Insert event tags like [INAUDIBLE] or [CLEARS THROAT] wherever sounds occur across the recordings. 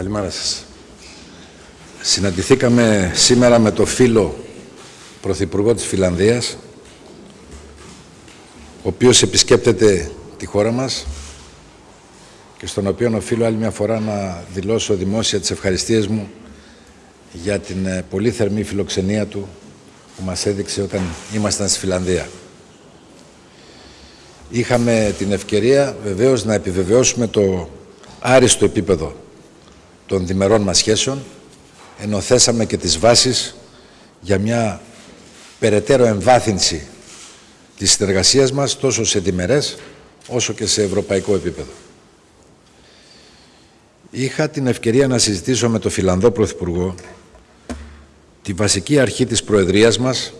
Καλημέρα σας. Συναντηθήκαμε σήμερα με το φίλο Πρωθυπουργό της Φιλανδίας, ο οποίος επισκέπτεται τη χώρα μας και στον οποίο οφείλω άλλη μια φορά να δηλώσω δημόσια τις ευχαριστίες μου για την ε, πολύ θερμή φιλοξενία του που μας έδειξε όταν ήμασταν στη Φιλανδία. Είχαμε την ευκαιρία βεβαίως να επιβεβαιώσουμε το άριστο επίπεδο των διμερών μας σχέσεων, ενώ θέσαμε και τις βάσεις για μια περαιτέρω εμβάθυνση της συνεργασίας μας τόσο σε διμερές όσο και σε ευρωπαϊκό επίπεδο. Είχα την ευκαιρία να συζητήσω με τον Φιλανδό Πρωθυπουργό τη βασική αρχή της Προεδρίας μας,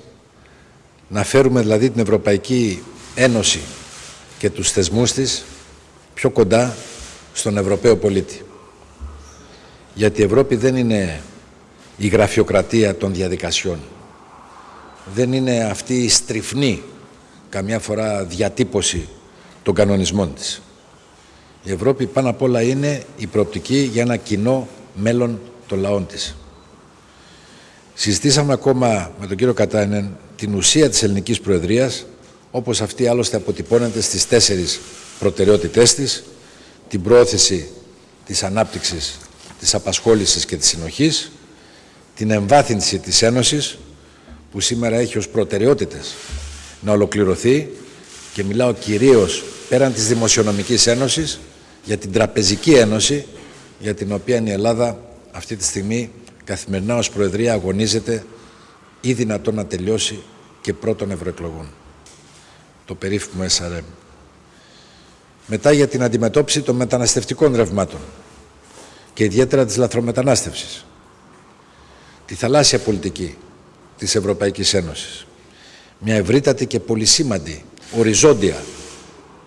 να φέρουμε δηλαδή την Ευρωπαϊκή Ένωση και τους θεσμούς της πιο κοντά στον Ευρωπαίο πολίτη. Γιατί η Ευρώπη δεν είναι η γραφειοκρατία των διαδικασιών. Δεν είναι αυτή η στριφνή, καμιά φορά διατύπωση των κανονισμών της. Η Ευρώπη πάνω απ' όλα είναι η προοπτική για ένα κοινό μέλλον των λαών της. Συζητήσαμε ακόμα με τον κύριο Κατάινεν την ουσία της ελληνικής προεδρίας, όπως αυτή άλλωστε αποτυπώνεται στις τέσσερις προτεραιότητές της, την πρόθεση της ανάπτυξης, της απασχόλησης και της συνοχής, την εμβάθυνση της Ένωσης, που σήμερα έχει ως προτεραιότητες να ολοκληρωθεί και μιλάω κυρίως πέραν της Δημοσιονομικής Ένωσης για την Τραπεζική Ένωση, για την οποία η Ελλάδα αυτή τη στιγμή καθημερινά ως Προεδρία αγωνίζεται ή δυνατόν να τελειώσει και πρώτων ευρωεκλογών. Το περίφημο SRM. Μετά για την αντιμετώπιση των μεταναστευτικών ρευμάτων και ιδιαίτερα της λαθρομετανάστευσης. Τη θαλάσσια πολιτική της Ευρωπαϊκής Ένωσης. Μια ευρύτατη και πολυσήμαντη, οριζόντια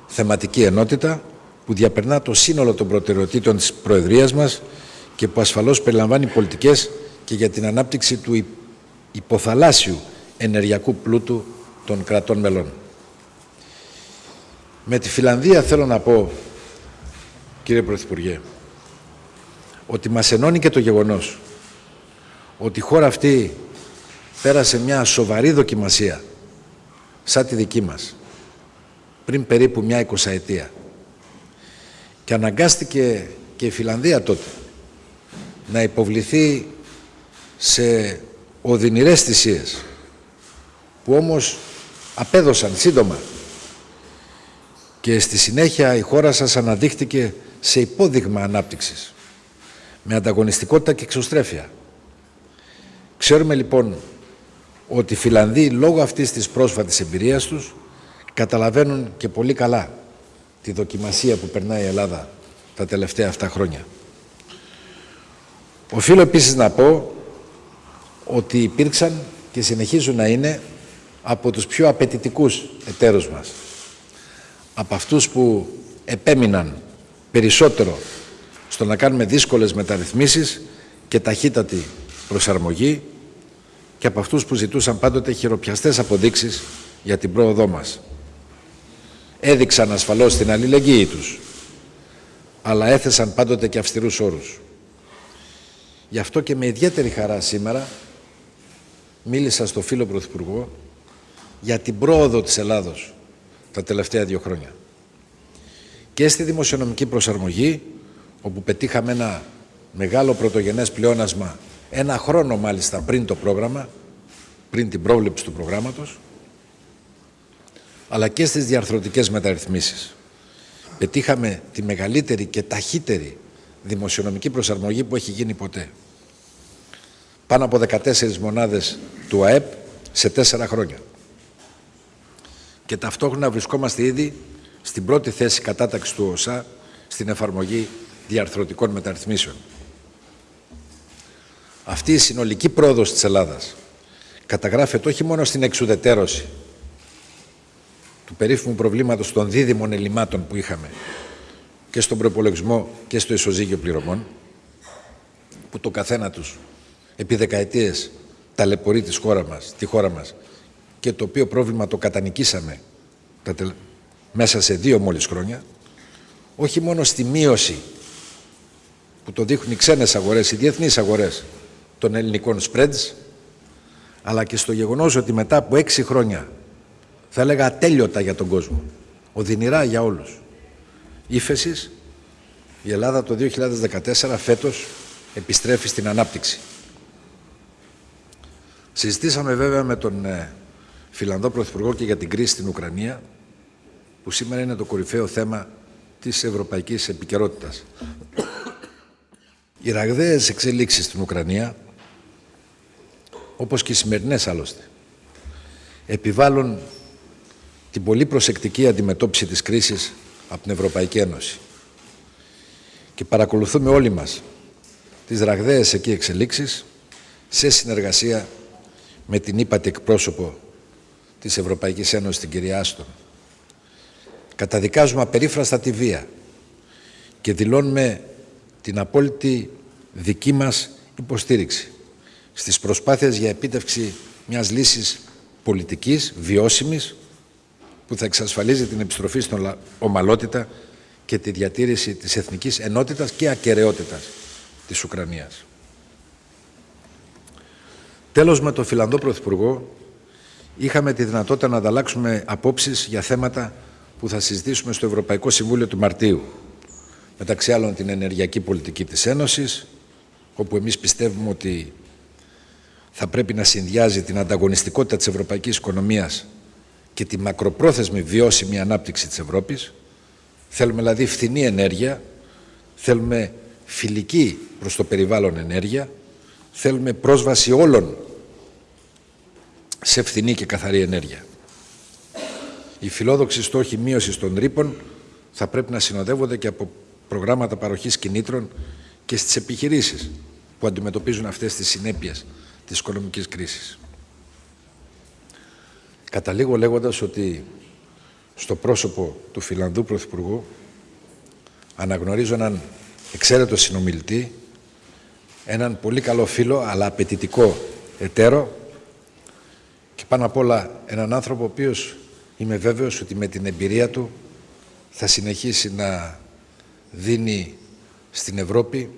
θεματική ενότητα που διαπερνά το σύνολο των προτεραιοτήτων της Προεδρίας μας και που ασφαλώς περιλαμβάνει πολιτικές και για την ανάπτυξη του υποθαλάσσιου ενεργειακού πλούτου των κρατών μελών. Με τη Φιλανδία θέλω να πω, κύριε Πρωθυπουργέ, ότι μας ενώνει και το γεγονός ότι η χώρα αυτή πέρασε μια σοβαρή δοκιμασία σαν τη δική μας πριν περίπου μια εικοσαετία. Και αναγκάστηκε και η Φιλανδία τότε να υποβληθεί σε οδυνηρές θυσίες που όμως απέδωσαν σύντομα. Και στη συνέχεια η χώρα σας αναδείχτηκε σε υπόδειγμα ανάπτυξης με ανταγωνιστικότητα και εξωστρέφεια. Ξέρουμε λοιπόν ότι οι Φιλανδοί λόγω αυτής της πρόσφατης εμπειρίας τους καταλαβαίνουν και πολύ καλά τη δοκιμασία που περνάει η Ελλάδα τα τελευταία αυτά χρόνια. Οφείλω επίσης να πω ότι υπήρξαν και συνεχίζουν να είναι από τους πιο απαιτητικούς εταίρους μας. Από αυτούς που επέμειναν περισσότερο στο να κάνουμε δύσκολες μεταρρυθμίσεις και ταχύτατη προσαρμογή και από αυτούς που ζητούσαν πάντοτε χειροπιαστές αποδείξεις για την πρόοδό μας. Έδειξαν ασφαλώς την αλληλεγγύη τους, αλλά έθεσαν πάντοτε και αυστηρούς όρους. Γι' αυτό και με ιδιαίτερη χαρά σήμερα μίλησα στο φίλο Πρωθυπουργό για την πρόοδο της Ελλάδος τα τελευταία δύο χρόνια. Και στη δημοσιονομική προσαρμογή, όπου πετύχαμε ένα μεγάλο πρωτογενές πλεόνασμα, ένα χρόνο μάλιστα πριν το πρόγραμμα, πριν την πρόβλεψη του προγράμματος, αλλά και στις διαρθρωτικές μεταρρυθμίσεις. Πετύχαμε τη μεγαλύτερη και ταχύτερη δημοσιονομική προσαρμογή που έχει γίνει ποτέ. Πάνω από 14 μονάδες του ΑΕΠ σε τέσσερα χρόνια. Και ταυτόχρονα βρισκόμαστε ήδη στην πρώτη θέση κατάταξης του ΟΣΑ στην εφαρμογή διαρθρωτικών μεταρρυθμίσεων. Αυτή η συνολική πρόοδος της Ελλάδας καταγράφεται όχι μόνο στην εξουδετέρωση του περίφημου προβλήματος των δίδυμων ελλημάτων που είχαμε και στον προπολογισμό και στο ισοζύγιο πληρωμών, που το καθένα τους επί δεκαετίες ταλαιπωρεί τη χώρα μας, τη χώρα μας και το οποίο πρόβλημα το κατανικήσαμε μέσα σε δύο μόλις χρόνια, όχι μόνο στη μείωση που το δείχνουν οι ξένες αγορές, οι διεθνείς αγορές των ελληνικών spreads, αλλά και στο γεγονός ότι μετά από έξι χρόνια, θα έλεγα ατέλειωτα για τον κόσμο, οδυνηρά για όλους, ύφεσης, η Ελλάδα το 2014 φέτος επιστρέφει στην ανάπτυξη. Συζητήσαμε βέβαια με τον ε, Φιλανδό Πρωθυπουργό και για την κρίση στην Ουκρανία, που σήμερα είναι το κορυφαίο θέμα της ευρωπαϊκής επικαιρότητας. Οι ραγδαίες εξελίξεις στην Ουκρανία, όπως και οι σημερινές άλλωστε, επιβάλλουν την πολύ προσεκτική αντιμετώπιση της κρίσης από την Ευρωπαϊκή Ένωση. Και παρακολουθούμε όλοι μας τις ραγδαίες εκεί εξελίξεις σε συνεργασία με την ύπατη εκπρόσωπο της Ευρωπαϊκής Ένωσης, την κυρία Άστον. Καταδικάζουμε απερίφραστα τη βία και δηλώνουμε την απόλυτη δική μας υποστήριξη στις προσπάθειες για επίτευξη μιας λύσης πολιτικής, βιώσιμης, που θα εξασφαλίζει την επιστροφή στην ομαλότητα και τη διατήρηση της εθνικής ενότητας και ακαιρεότητας της Ουκρανίας. Τέλος, με τον Φιλανδό Πρωθυπουργό είχαμε τη δυνατότητα να ανταλλάξουμε απόψεις για θέματα που θα συζητήσουμε στο Ευρωπαϊκό Συμβούλιο του Μαρτίου. Μεταξύ άλλων την ενεργειακή πολιτική της Ένωσης, όπου εμείς πιστεύουμε ότι θα πρέπει να συνδυάζει την ανταγωνιστικότητα της ευρωπαϊκής οικονομίας και τη μακροπρόθεσμη βιώσιμη ανάπτυξη της Ευρώπης. Θέλουμε δηλαδή φθηνή ενέργεια, θέλουμε φιλική προς το περιβάλλον ενέργεια, θέλουμε πρόσβαση όλων σε φθηνή και καθαρή ενέργεια. Οι φιλόδοξοι στόχοι μείωσης των ρήπων θα πρέπει να συνοδεύονται και από προγράμματα παροχής κινήτρων και στις επιχειρήσεις που αντιμετωπίζουν αυτές τις συνέπειες της οικονομικής κρίσης. Καταλήγω λέγοντας ότι στο πρόσωπο του Φιλανδού Πρωθυπουργού αναγνωρίζω έναν εξαίρετο συνομιλητή, έναν πολύ καλό φίλο αλλά απαιτητικό εταίρο και πάνω απ' όλα έναν άνθρωπο ο οποίος είμαι βέβαιος ότι με την εμπειρία του θα συνεχίσει να δίνει στην Ευρώπη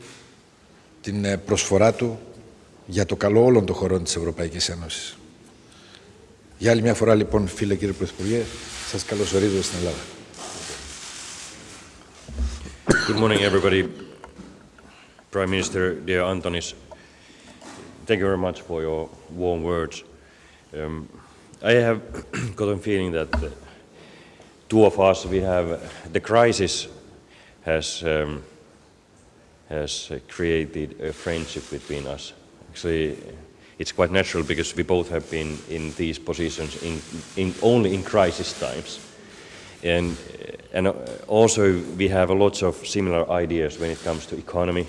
την ε, προσφορά του για το καλό όλων των χωρών της Ευρωπαϊκής Ένωσης. Για άλλη μια φορά λοιπόν φίλε κύριε Πρωθυπουργέ, σας καλωσορίζω στην Ελλάδα. Good morning everybody. Prime Minister, dear Antonis, thank you very much for your warm words. Um, I have [CLEARS THROAT] got a feeling that the two of us, we have, the crisis has, um, has created a friendship between us. Actually, it's quite natural because we both have been in these positions in, in only in crisis times. And, and also we have a lots of similar ideas when it comes to economy,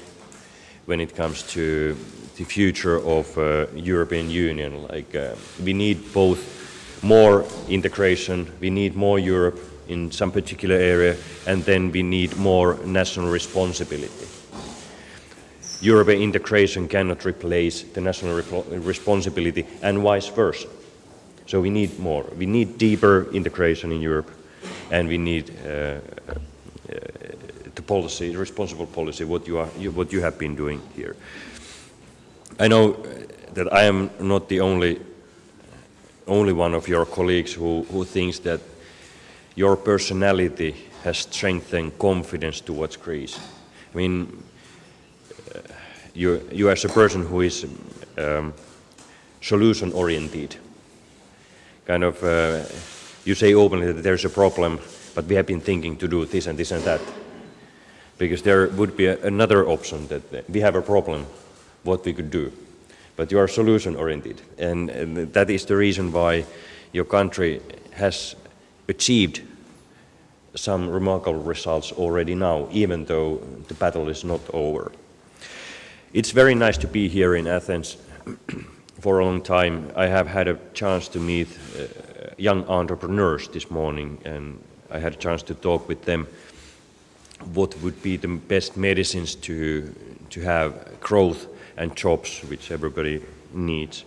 when it comes to the future of uh, European Union. Like uh, we need both more integration, we need more Europe in some particular area, and then we need more national responsibility. European integration cannot replace the national responsibility and vice versa. So we need more. We need deeper integration in Europe and we need uh, uh, the policy, the responsible policy, what you, are, you, what you have been doing here. I know that I am not the only, only one of your colleagues who, who thinks that your personality has strengthened confidence towards Greece. I mean, you, you as a person who is um, solution oriented, kind of, uh, you say openly that there's a problem, but we have been thinking to do this and this and that. Because there would be a, another option that we have a problem, what we could do. But you are solution oriented. And, and that is the reason why your country has achieved some remarkable results already now, even though the battle is not over. It's very nice to be here in Athens [CLEARS THROAT] for a long time. I have had a chance to meet uh, young entrepreneurs this morning and I had a chance to talk with them what would be the best medicines to, to have growth and jobs, which everybody needs.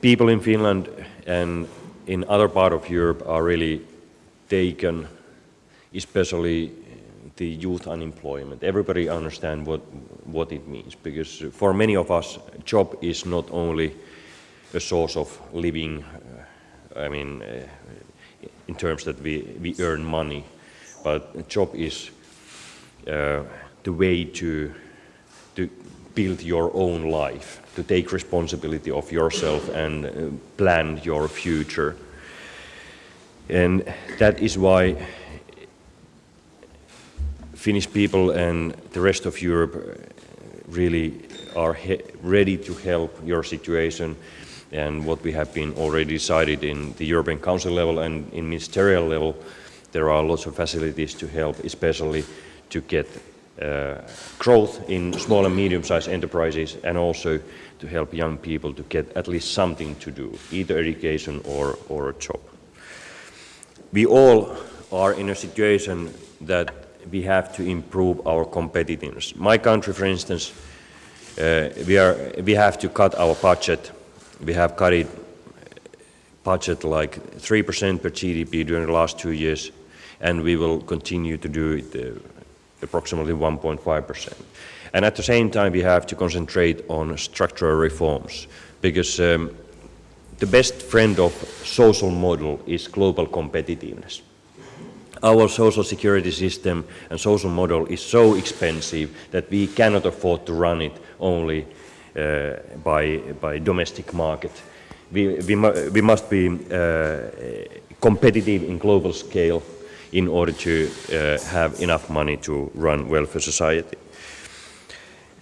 People in Finland and in other part of Europe are really taken, especially the youth unemployment. Everybody understand what, what it means because for many of us, job is not only a source of living, uh, I mean, uh, in terms that we, we earn money, but job is uh, the way to, to build your own life, to take responsibility of yourself and uh, plan your future. And that is why Finnish people and the rest of Europe really are ready to help your situation and what we have been already decided in the European Council level and in ministerial level, there are lots of facilities to help, especially to get uh, growth in small and medium-sized enterprises and also to help young people to get at least something to do, either education or, or a job. We all are in a situation that we have to improve our competitiveness. My country, for instance, uh, we, are, we have to cut our budget. We have cut it budget like 3% per GDP during the last two years, and we will continue to do it uh, approximately 1.5%. And at the same time, we have to concentrate on structural reforms, because um, the best friend of social model is global competitiveness our social security system and social model is so expensive that we cannot afford to run it only uh, by, by domestic market. We, we, mu we must be uh, competitive in global scale in order to uh, have enough money to run welfare society.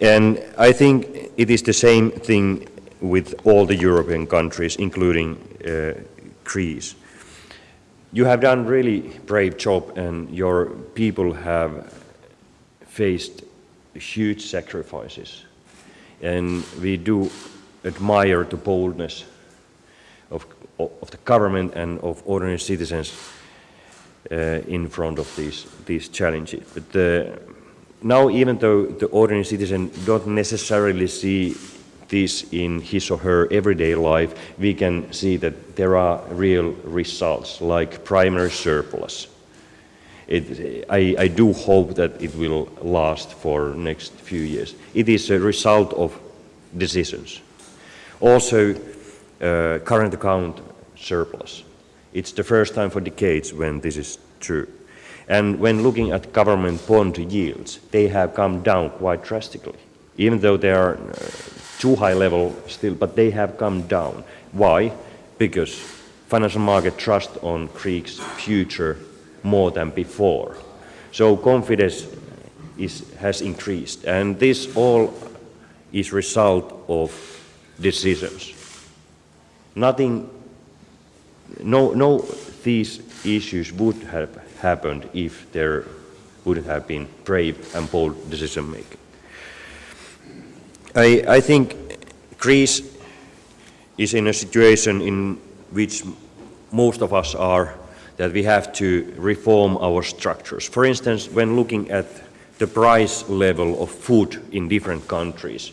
And I think it is the same thing with all the European countries, including uh, Greece you have done a really brave job and your people have faced huge sacrifices. And we do admire the boldness of, of the government and of ordinary citizens uh, in front of these, these challenges. But uh, now, even though the ordinary citizen don't necessarily see this in his or her everyday life, we can see that there are real results like primary surplus. It, I, I, do hope that it will last for next few years. It is a result of decisions. Also, uh, current account surplus. It's the first time for decades when this is true. And when looking at government bond yields, they have come down quite drastically, even though they are uh, too high level still, but they have come down. Why? Because financial market trust on Greek's future more than before. So confidence is, has increased, and this all is result of decisions. Nothing, no, no these issues would have happened if there wouldn't have been brave and bold decision making. I, I think Greece is in a situation in which most of us are, that we have to reform our structures. For instance, when looking at the price level of food in different countries,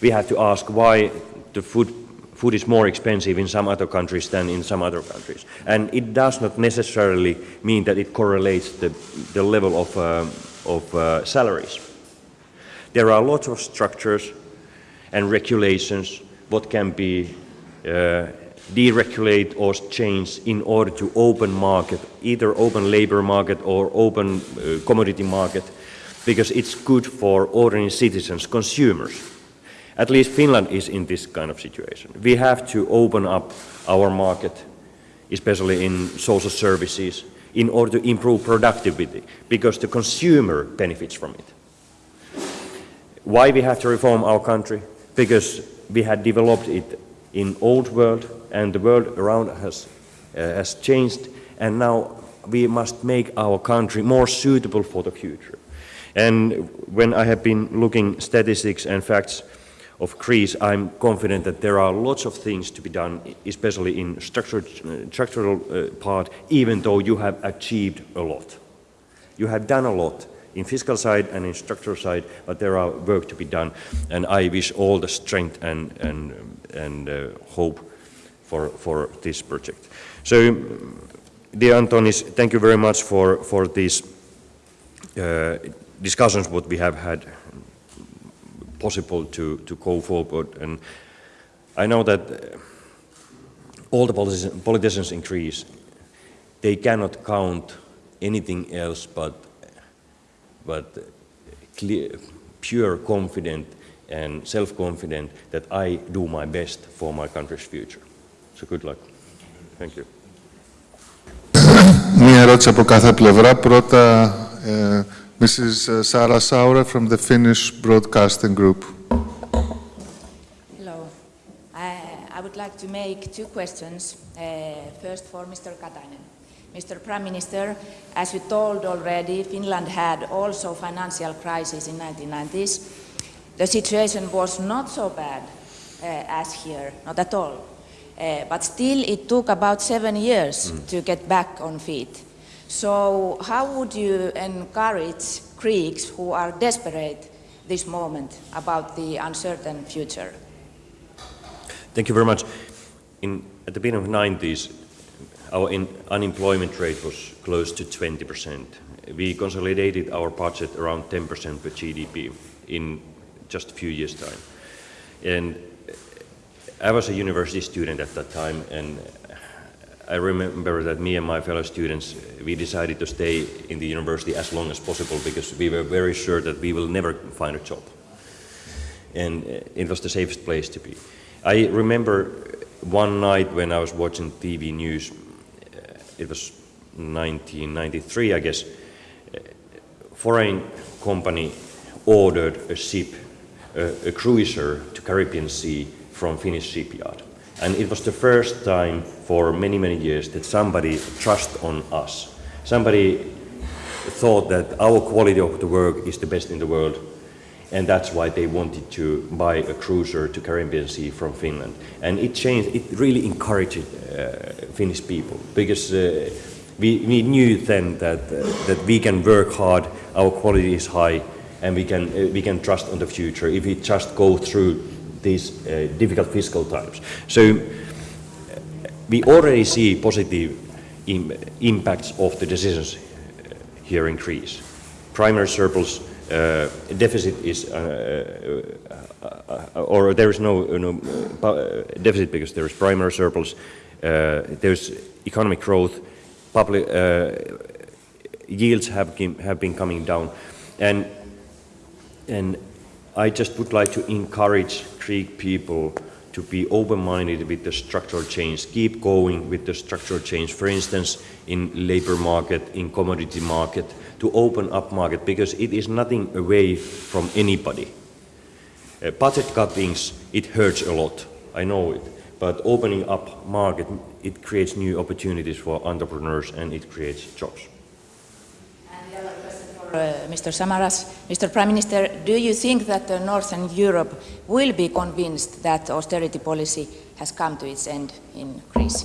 we have to ask why the food, food is more expensive in some other countries than in some other countries. And it does not necessarily mean that it correlates the, the level of, uh, of uh, salaries. There are lots of structures and regulations what can be uh, deregulate or change in order to open market, either open labor market or open uh, commodity market, because it's good for ordinary citizens, consumers. At least Finland is in this kind of situation. We have to open up our market, especially in social services, in order to improve productivity, because the consumer benefits from it. Why we have to reform our country? Because we had developed it in old world and the world around us uh, has changed and now we must make our country more suitable for the future. And when I have been looking statistics and facts of Greece, I'm confident that there are lots of things to be done, especially in structural, uh, structural uh, part, even though you have achieved a lot. You have done a lot in fiscal side and in structural side, but there are work to be done. And I wish all the strength and, and, and uh, hope for, for this project. So, dear Antonis, thank you very much for, for these uh, discussions what we have had possible to, to go forward. And I know that uh, all the politicians, politicians in Greece, they cannot count anything else but, but clear, pure confident and self-confident that I do my best for my country's future. So good luck. Thank you. Μία ερώτηση από κάθε πλευρά. Πρώτα, ε, Mrs. Sara Saura from the Finnish Broadcasting Group. Hello. Uh, I would like to make two questions. Uh, first for Mr. Katainen. Mr. Prime Minister, as you told already, Finland had also financial crisis in 1990s. The situation was not so bad uh, as here, not at all. Uh, but still, it took about seven years to get back on feet. So, how would you encourage Greeks who are desperate this moment about the uncertain future? Thank you very much. In, at the beginning of the 90s, our unemployment rate was close to 20%. We consolidated our budget around 10% per GDP in just a few years' time. And I was a university student at that time, and I remember that me and my fellow students, we decided to stay in the university as long as possible because we were very sure that we will never find a job. And it was the safest place to be. I remember one night when I was watching TV news, it was 1993, I guess, uh, foreign company ordered a ship, uh, a cruiser to Caribbean Sea from Finnish shipyard. And it was the first time for many, many years that somebody trust on us. Somebody thought that our quality of the work is the best in the world and that's why they wanted to buy a cruiser to Caribbean Sea from Finland. And it changed, it really encouraged uh, Finnish people because uh, we, we knew then that, uh, that we can work hard, our quality is high, and we can, uh, we can trust on the future if we just go through these uh, difficult fiscal times. So uh, we already see positive Im impacts of the decisions here in Greece. Primary surplus uh, deficit is, uh, uh, uh, or there is no, no deficit because there is primary surplus, there is economic growth, public yields have, have been coming down, and and I just would like to encourage Greek people to be open-minded with the structural change, keep going with the structural change, for instance, in labor market, in commodity market, to open up market, because it is nothing away from anybody. Uh, budget cuttings, it hurts a lot, I know it, but opening up market, it creates new opportunities for entrepreneurs and it creates jobs. Uh, Mr. Samaras, Mr. Prime Minister, do you think that uh, Northern Europe will be convinced that austerity policy has come to its end in Greece?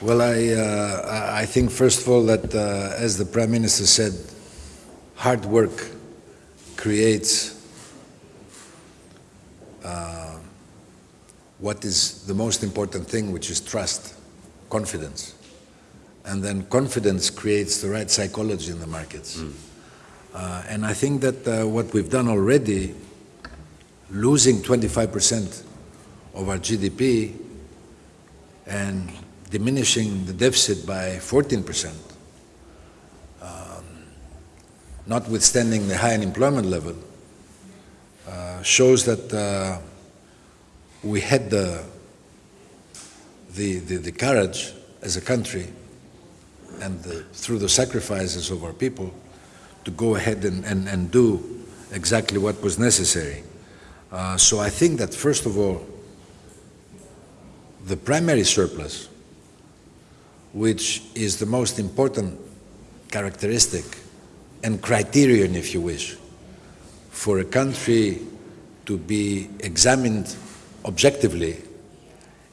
Well, I, uh, I think first of all that, uh, as the Prime Minister said, hard work creates uh, what is the most important thing, which is trust, confidence and then confidence creates the right psychology in the markets. Mm. Uh, and I think that uh, what we've done already, losing 25% of our GDP and diminishing the deficit by 14%, um, notwithstanding the high unemployment level, uh, shows that uh, we had the, the, the, the courage as a country and the, through the sacrifices of our people to go ahead and, and, and do exactly what was necessary. Uh, so I think that first of all, the primary surplus, which is the most important characteristic and criterion, if you wish, for a country to be examined objectively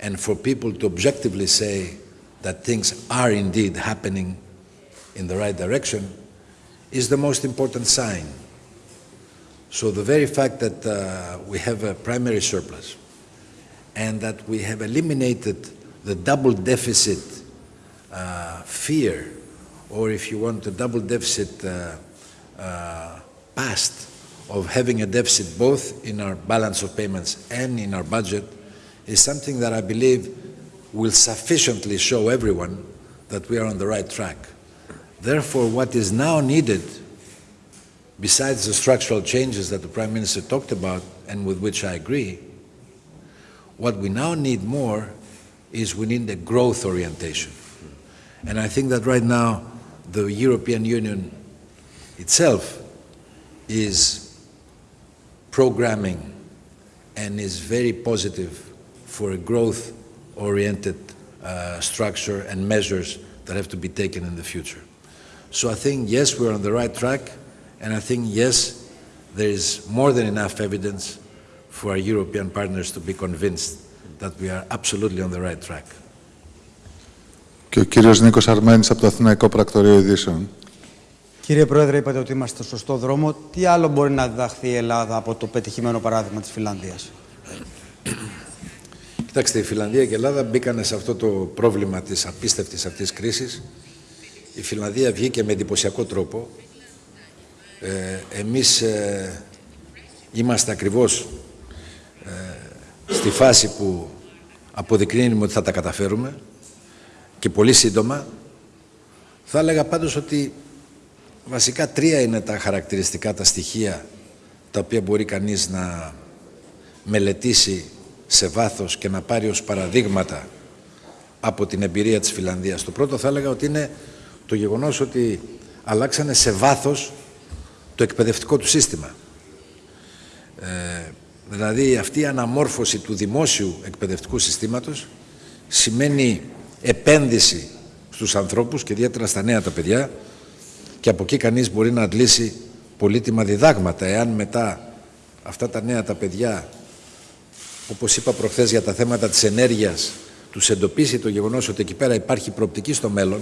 and for people to objectively say that things are indeed happening in the right direction is the most important sign. So the very fact that uh, we have a primary surplus and that we have eliminated the double deficit uh, fear or if you want, a double deficit uh, uh, past of having a deficit both in our balance of payments and in our budget is something that I believe will sufficiently show everyone that we are on the right track. Therefore, what is now needed, besides the structural changes that the Prime Minister talked about and with which I agree, what we now need more is we need a growth orientation. And I think that right now the European Union itself is programming and is very positive for a growth-oriented uh, structure and measures that have to be taken in the future. So I think, yes, we're on the right track, and I think, yes, there is more than enough evidence for our European partners to be convinced that we are absolutely on the right track. Και ο κύριος Νίκος Αρμένης από το Αθηναϊκό Πρακτορείο Ειδήσεων. Κύριε Πρόεδρε, είπατε ότι είμαστε στο σωστό δρόμο. Τι άλλο μπορεί να διδαχθεί η Ελλάδα από το πετυχημένο παράδειγμα της Φιλανδίας; Κοιτάξτε, η Φιλανδία και η Ελλάδα μπήκαν σε αυτό το πρόβλημα της απίστευτης αυτής κρίσης. Η Φιλανδία βγήκε με εντυπωσιακό τρόπο. Ε, εμείς ε, είμαστε ακριβώς ε, στη φάση που αποδεικνύουμε ότι θα τα καταφέρουμε και πολύ σύντομα. Θα έλεγα πάντως ότι βασικά τρία είναι τα χαρακτηριστικά, τα στοιχεία τα οποία μπορεί κανείς να μελετήσει σε βάθος και να πάρει ως παραδείγματα από την εμπειρία της Φιλανδίας. Το πρώτο θα έλεγα ότι είναι το γεγονός ότι αλλάξανε σε βάθος το εκπαιδευτικό του σύστημα. Ε, δηλαδή αυτή η αναμόρφωση του δημόσιου εκπαιδευτικού συστήματος σημαίνει επένδυση στους ανθρώπους και ιδιαίτερα στα νέα τα παιδιά και από εκεί κανείς μπορεί να αντλήσει πολύτιμα διδάγματα. Εάν μετά αυτά τα νέα τα παιδιά όπως είπα προχθές για τα θέματα της ενέργειας τους εντοπίσει το γεγονός ότι εκεί πέρα υπάρχει προοπτική στο μέλλον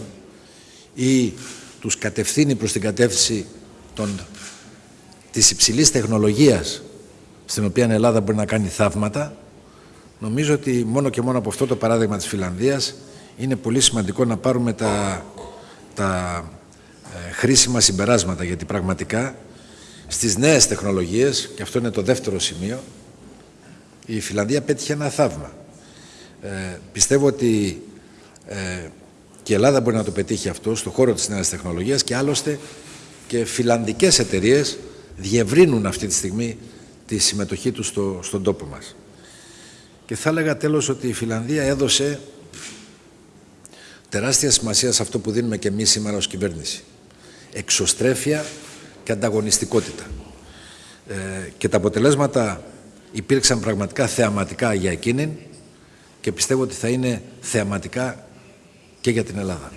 ή τους κατευθύνει προς την κατεύθυνση των, της υψηλής τεχνολογίας στην οποία η Ελλάδα μπορεί να κάνει θαύματα νομίζω ότι μόνο και μόνο από αυτό το παράδειγμα της Φιλανδίας είναι πολύ σημαντικό να πάρουμε τα, τα ε, χρήσιμα συμπεράσματα γιατί πραγματικά στις νέες τεχνολογίες και αυτό είναι το δεύτερο σημείο η Φιλανδία πέτυχε ένα θαύμα. Ε, πιστεύω ότι ε, και η Ελλάδα μπορεί να το πετύχει αυτό στο χώρο της νέας τεχνολογίας και άλλωστε και φιλανδικές εταιρείες διευρύνουν αυτή τη στιγμή τη συμμετοχή τους στο, στον τόπο μας. Και θα έλεγα τέλος ότι η Φιλανδία έδωσε τεράστια σημασία σε αυτό που δίνουμε και εμείς σήμερα ως κυβέρνηση. Εξωστρέφεια και ανταγωνιστικότητα. Ε, και τα αποτελέσματα υπήρξαν πραγματικά θεαματικά για εκείνη και πιστεύω ότι θα είναι θεαματικά και για την Ελλάδα.